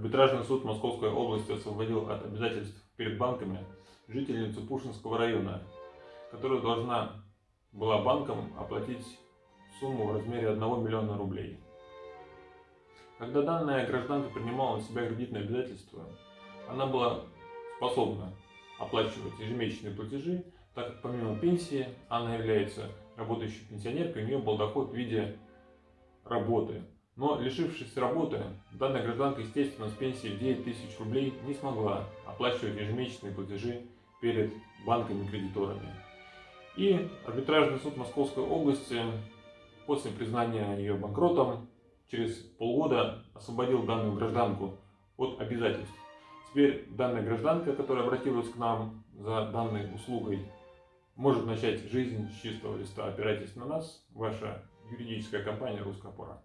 Арбитражный суд Московской области освободил от обязательств перед банками жительницу Пушинского района, которая должна была банкам оплатить сумму в размере 1 миллиона рублей. Когда данная гражданка принимала на себя кредитные обязательства, она была способна оплачивать ежемесячные платежи, так как помимо пенсии она является работающей пенсионеркой, у нее был доход в виде работы. Но лишившись работы, данная гражданка, естественно, с пенсией в 9 тысяч рублей не смогла оплачивать ежемесячные платежи перед банками-кредиторами. И арбитражный суд Московской области после признания ее банкротом через полгода освободил данную гражданку от обязательств. Теперь данная гражданка, которая обратилась к нам за данной услугой, может начать жизнь с чистого листа. Опирайтесь на нас, ваша юридическая компания «Русская опора».